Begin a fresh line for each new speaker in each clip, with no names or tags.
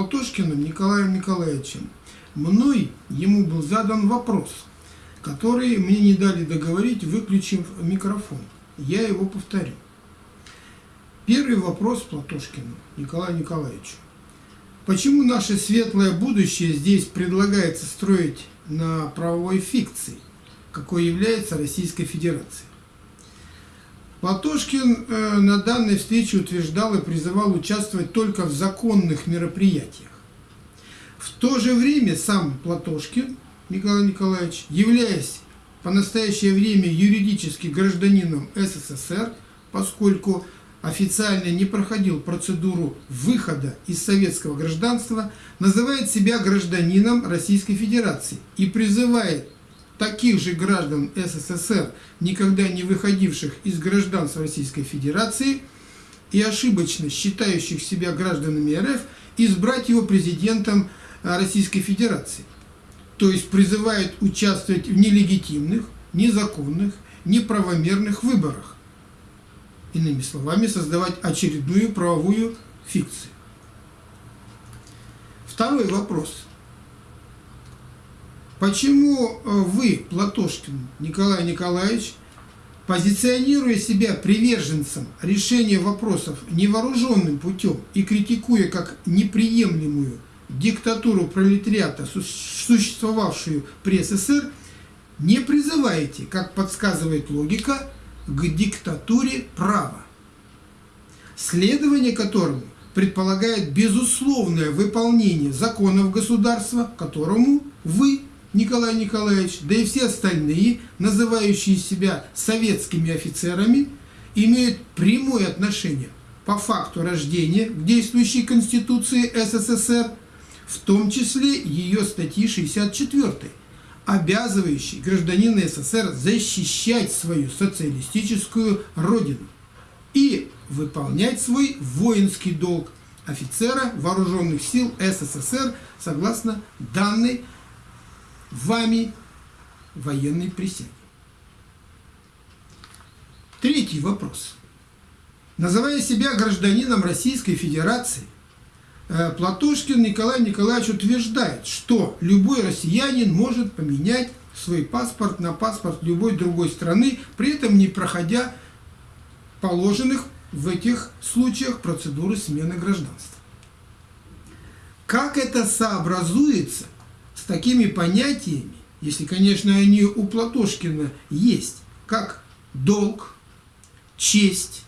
Платошкиным Николаем Николаевичем мной ему был задан вопрос, который мне не дали договорить, выключив микрофон. Я его повторю. Первый вопрос Платошкину Николаю Николаевичу. Почему наше светлое будущее здесь предлагается строить на правовой фикции, какой является Российской Федерацией? Платошкин э, на данной встрече утверждал и призывал участвовать только в законных мероприятиях. В то же время сам Платошкин Николай Николаевич, являясь по настоящее время юридически гражданином СССР, поскольку официально не проходил процедуру выхода из советского гражданства, называет себя гражданином Российской Федерации и призывает таких же граждан СССР, никогда не выходивших из гражданства Российской Федерации и ошибочно считающих себя гражданами РФ, избрать его президентом Российской Федерации. То есть призывает участвовать в нелегитимных, незаконных, неправомерных выборах. Иными словами, создавать очередную правовую фикцию. Второй вопрос – Почему э, вы, Платошкин Николай Николаевич, позиционируя себя приверженцем решения вопросов невооруженным путем и критикуя как неприемлемую диктатуру пролетариата, существовавшую при СССР, не призываете, как подсказывает логика, к диктатуре права, следование которому предполагает безусловное выполнение законов государства, которому вы Николай Николаевич, да и все остальные, называющие себя советскими офицерами, имеют прямое отношение по факту рождения к действующей Конституции СССР, в том числе ее статьи 64, обязывающей гражданина СССР защищать свою социалистическую родину и выполнять свой воинский долг офицера вооруженных сил СССР согласно данной вами военной присяги. Третий вопрос. Называя себя гражданином Российской Федерации, э, Платошкин Николай Николаевич утверждает, что любой россиянин может поменять свой паспорт на паспорт любой другой страны, при этом не проходя положенных в этих случаях процедуры смены гражданства. Как это сообразуется такими понятиями, если, конечно, они у Платошкина есть, как долг, честь,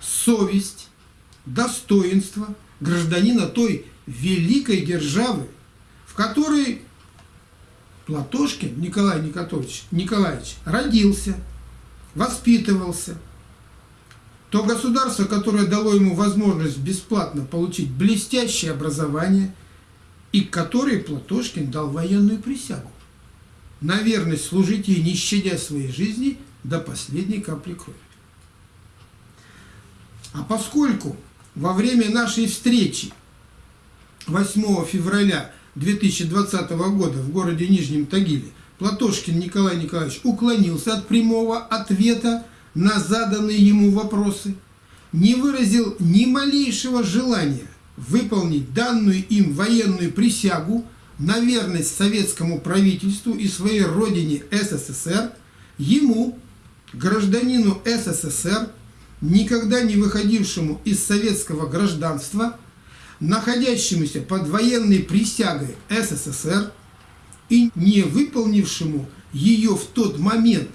совесть, достоинство гражданина той великой державы, в которой Платошкин Николай Николаевич, Николаевич родился, воспитывался, то государство, которое дало ему возможность бесплатно получить блестящее образование – и которой Платошкин дал военную присягу на верность служить ей, не щадя своей жизни до последней капли крови. А поскольку во время нашей встречи 8 февраля 2020 года в городе Нижнем Тагиле Платошкин Николай Николаевич уклонился от прямого ответа на заданные ему вопросы, не выразил ни малейшего желания выполнить данную им военную присягу на верность советскому правительству и своей родине СССР, ему, гражданину СССР, никогда не выходившему из советского гражданства, находящемуся под военной присягой СССР и не выполнившему ее в тот момент,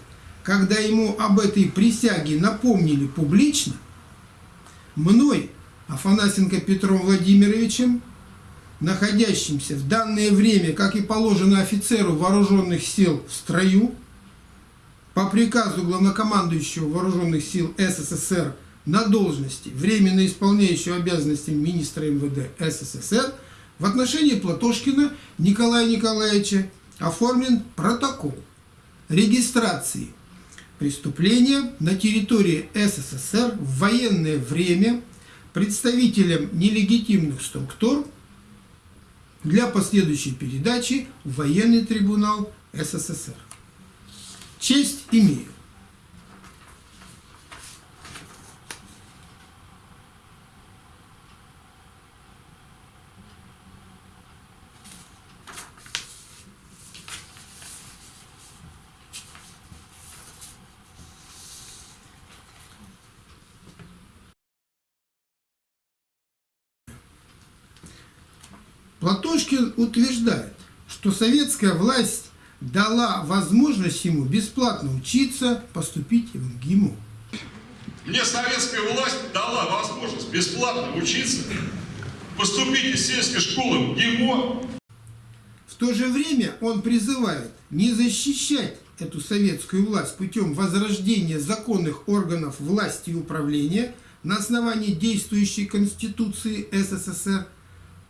когда ему об этой присяге напомнили публично, мной Афанасенко Петром Владимировичем, находящимся в данное время, как и положено офицеру вооруженных сил в строю, по приказу главнокомандующего вооруженных сил СССР на должности, временно исполняющего обязанности министра МВД СССР, в отношении Платошкина Николая Николаевича оформлен протокол регистрации преступления на территории СССР в военное время – представителям нелегитимных структур для последующей передачи в военный трибунал СССР. Честь имею. Платошкин утверждает, что советская власть дала возможность ему бесплатно учиться, поступить в МГИМО.
Мне советская власть дала возможность бесплатно учиться, поступить из сельской школы в ГИМО.
В то же время он призывает не защищать эту советскую власть путем возрождения законных органов власти и управления на основании действующей Конституции СССР,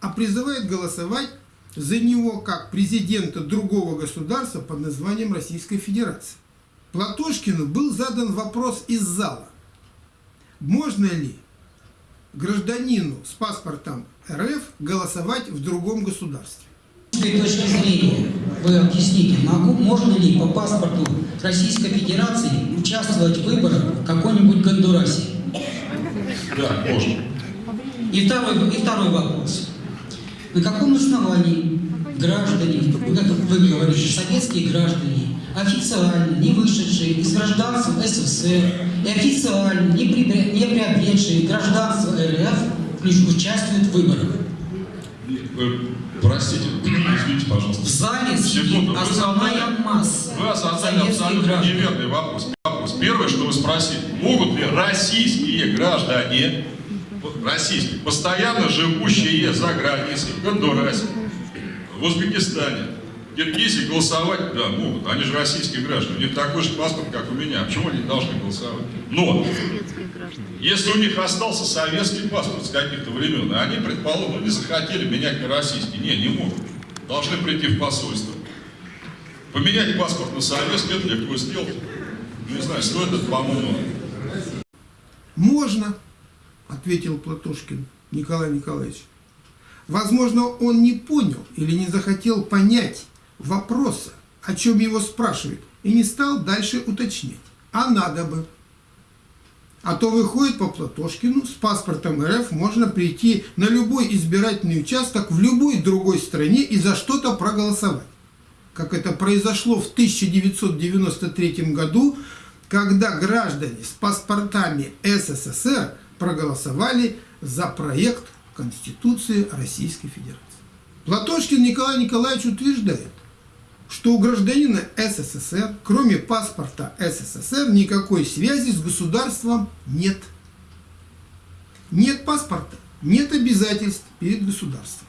а призывает голосовать за него как президента другого государства под названием Российской Федерации. Платошкину был задан вопрос из зала. Можно ли гражданину с паспортом РФ голосовать в другом государстве?
С этой точки зрения вы объясните, могу, можно ли по паспорту Российской Федерации участвовать в выборах в какой-нибудь Гондурасе?
Да, можно.
И второй, и второй вопрос. На каком основании граждане, как вы говорите, советские граждане, официально не вышедшие из гражданства СССР и официально не, при, не приобретшие гражданство РФ участвуют в выборах?
Вы, простите, извините, пожалуйста.
В зале
вы
основная масса
вы задали абсолютно
граждан.
неверный вопрос. вопрос. Первое, что вы спросили, могут ли российские граждане, российские, постоянно живущие за границей, в Гондурасе, в Узбекистане, в Киргизии голосовать? Да, могут. Они же российские граждане. У них такой же паспорт, как у меня. Почему они должны голосовать? Но если у них остался советский паспорт с каких-то времен, и они, предположим, не захотели менять на российский, не, не могут. Должны прийти в посольство. Поменять паспорт на советский, это легко сделать. Не знаю, стоит это, по-моему,
Можно, ответил Платошкин Николай Николаевич. Возможно, он не понял или не захотел понять вопроса, о чем его спрашивают, и не стал дальше уточнять. А надо бы. А то выходит по Платошкину, с паспортом РФ можно прийти на любой избирательный участок в любой другой стране и за что-то проголосовать. Как это произошло в 1993 году, когда граждане с паспортами СССР проголосовали за проект Конституции Российской Федерации. Платошкин Николай Николаевич утверждает, что у гражданина СССР, кроме паспорта СССР, никакой связи с государством нет. Нет паспорта, нет обязательств перед государством.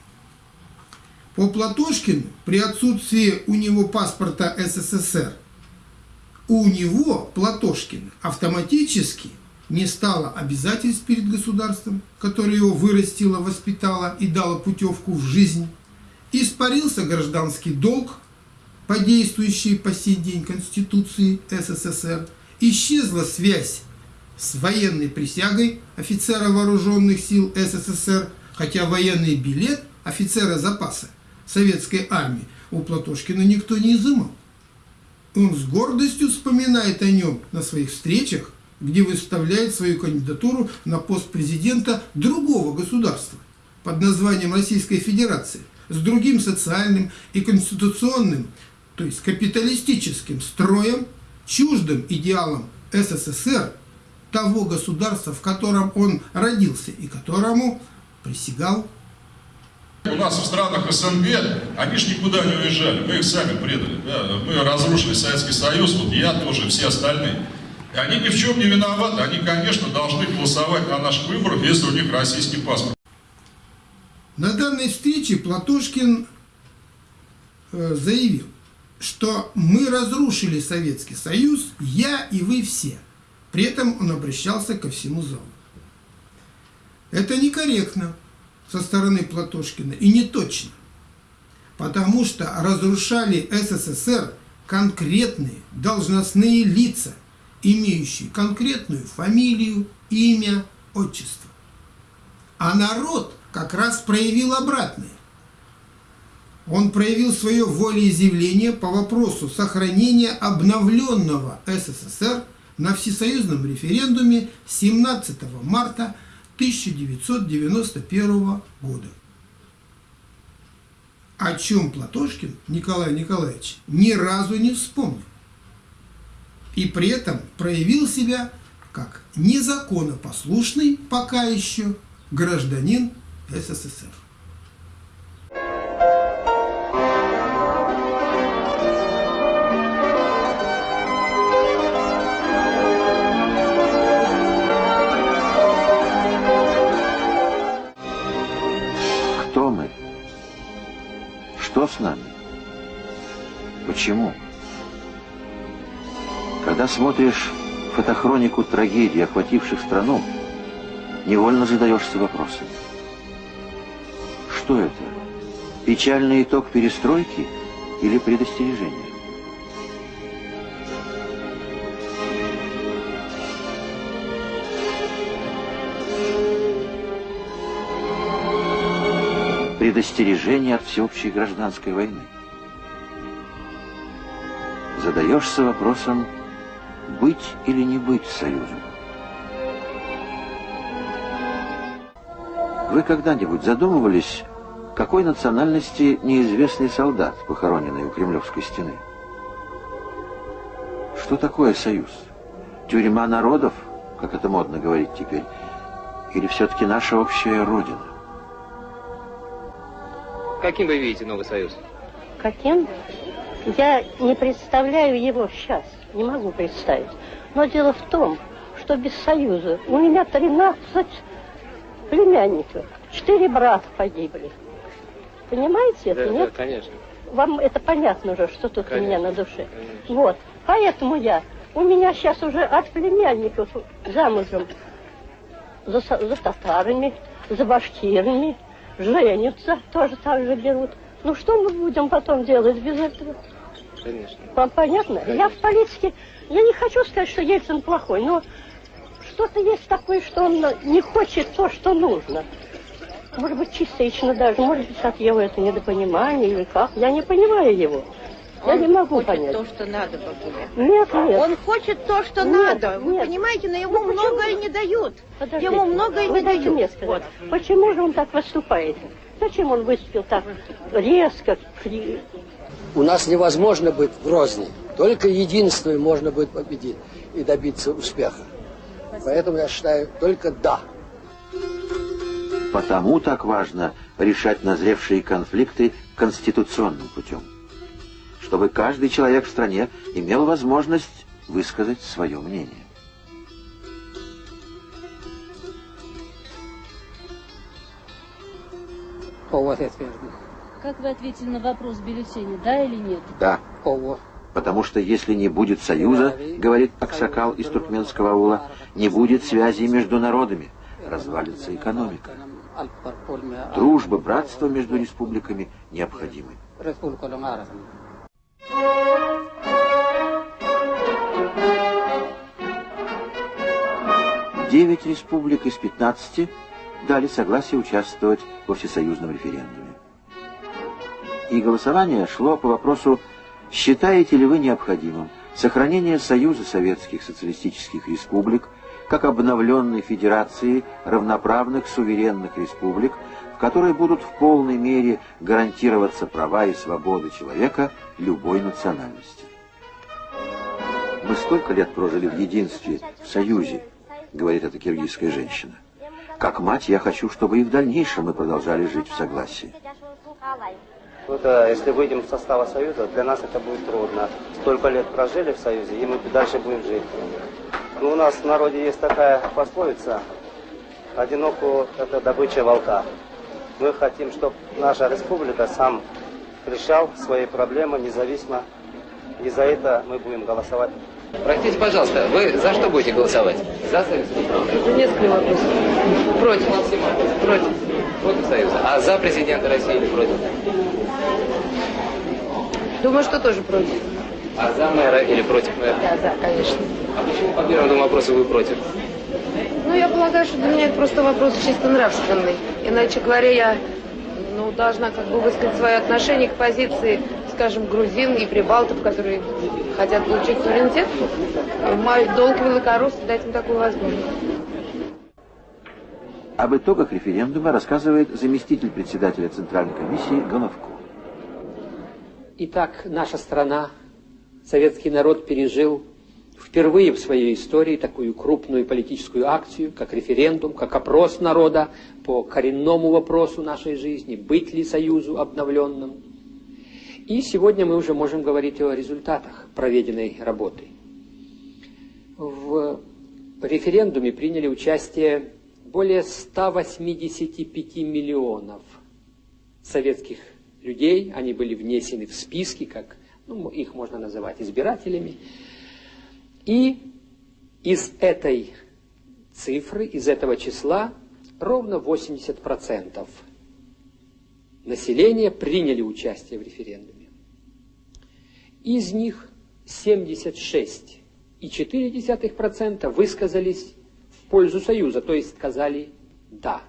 По Платошкину, при отсутствии у него паспорта СССР, у него, Платошкина, автоматически не стало обязательств перед государством, которое его вырастило, воспитало и дало путевку в жизнь, испарился гражданский долг, по действующей по сей день Конституции СССР, исчезла связь с военной присягой офицера вооруженных сил СССР, хотя военный билет офицера запаса советской армии у Платошкина никто не изымал. Он с гордостью вспоминает о нем на своих встречах, где выставляет свою кандидатуру на пост президента другого государства под названием Российской Федерации с другим социальным и конституционным, то есть капиталистическим строем, чуждым идеалом СССР, того государства, в котором он родился и которому присягал
У нас в странах СНГ, они же никуда не уезжали, мы их сами предали. да. Мы разрушили Советский Союз, вот я тоже, все остальные. Они ни в чем не виноваты, они, конечно, должны голосовать на наших выборах, если у них российский паспорт.
На данной встрече Платошкин э, заявил, что мы разрушили Советский Союз, я и вы все. При этом он обращался ко всему залу. Это некорректно со стороны Платошкина и не точно, потому что разрушали СССР конкретные должностные лица, имеющие конкретную фамилию, имя, отчество. А народ как раз проявил обратное. Он проявил свое волеизъявление по вопросу сохранения обновленного СССР на всесоюзном референдуме 17 марта 1991 года. О чем Платошкин Николай Николаевич ни разу не вспомнил и при этом проявил себя как незаконопослушный пока еще гражданин СССР. Кто мы?
Что с нами? Почему? Когда смотришь фотохронику трагедий, охвативших страну, невольно задаешься вопросом. Что это? Печальный итог перестройки или предостережение? Предостережение от всеобщей гражданской войны. Задаешься вопросом, быть или не быть союзом. Вы когда-нибудь задумывались, какой национальности неизвестный солдат, похороненный у Кремлевской стены? Что такое союз? Тюрьма народов, как это модно говорить теперь, или все-таки наша общая родина?
Каким вы видите новый союз?
Каким? Я не представляю его сейчас, не могу представить. Но дело в том, что без союза у меня 13 племянников, четыре брата погибли. Понимаете это,
да,
нет?
Да, конечно.
Вам это понятно уже, что тут
конечно,
у меня на душе.
Конечно.
Вот. Поэтому я, у меня сейчас уже от племянников замужем за, за татарами, за башкирами, женятся, тоже так же берут. Ну что мы будем потом делать без этого?
Конечно.
Вам понятно?
Конечно.
Я в политике, я не хочу сказать, что Ельцин плохой, но что-то есть такое, что он не хочет то, что нужно. Может быть, частично даже, может быть, от его это недопонимание или как. Я не понимаю его. Я
Он
не могу
хочет
понять.
то, что надо, Бабуля.
Нет, нет.
Он хочет то, что
Нет,
надо. Вы
нет.
понимаете, но ему
Ну,
многое не дают.
Подождите,
Ему многое
вы
не дают.
мне сказать, почему же он так выступает? Зачем он выступил так резко?
У нас невозможно быть в Грозне. Только единством можно будет победить и добиться успеха. Поэтому я считаю только да.
Потому так важно решать назревшие конфликты конституционным путем. Чтобы каждый человек в стране имел возможность высказать свое мнение.
Как вы ответили на вопрос бюллетеня, да или нет?
Да, потому что если не будет союза, говорит Аксакал из туркменского аула, не будет связи между народами, развалится экономика. Дружба, братство между республиками необходимы. Девять республик из 15 дали согласие участвовать во всесоюзном референдуме. И голосование шло по вопросу, считаете ли вы необходимым сохранение Союза Советских Социалистических Республик как обновленной федерации равноправных суверенных республик, в которой будут в полной мере гарантироваться права и свободы человека любой национальности. Мы столько лет прожили в единстве, в союзе, говорит эта киргизская женщина. Как мать я хочу, чтобы и в дальнейшем мы продолжали жить в согласии.
Да, если выйдем из состава Союза, для нас это будет трудно. Столько лет прожили в Союзе, и мы дальше будем жить. Ну, у нас в народе есть такая пословица, одиноку это добыча волка. Мы хотим, чтобы наша республика сам решал свои проблемы независимо, и за это мы будем голосовать.
Простите, пожалуйста, вы за что будете голосовать? За союз
несколько вопросов. Против.
Против. Против союза. А за президента России или против?
Думаю, что тоже против.
А за мэра или против мэра?
Да, да, конечно.
А почему по первому вопросу вы против?
Ну, я полагаю, что для меня это просто вопрос чисто нравственный. Иначе говоря, я ну, должна как бы высказать свое отношение к позиции, скажем, грузин и прибалтов, которые хотят получить суверенитет. Мой долг великорусский дать им такую возможность.
Об итогах референдума рассказывает заместитель председателя Центральной комиссии Головко.
Итак, наша страна, советский народ пережил впервые в своей истории такую крупную политическую акцию, как референдум, как опрос народа по коренному вопросу нашей жизни, быть ли союзу обновленным. И сегодня мы уже можем говорить о результатах проведенной работы. В референдуме приняли участие более 185 миллионов советских людей, они были внесены в списки, как ну, их можно называть избирателями. И из этой цифры, из этого числа ровно 80% населения приняли участие в референдуме. Из них 76,4% высказались пользу Союза, то есть сказали «да».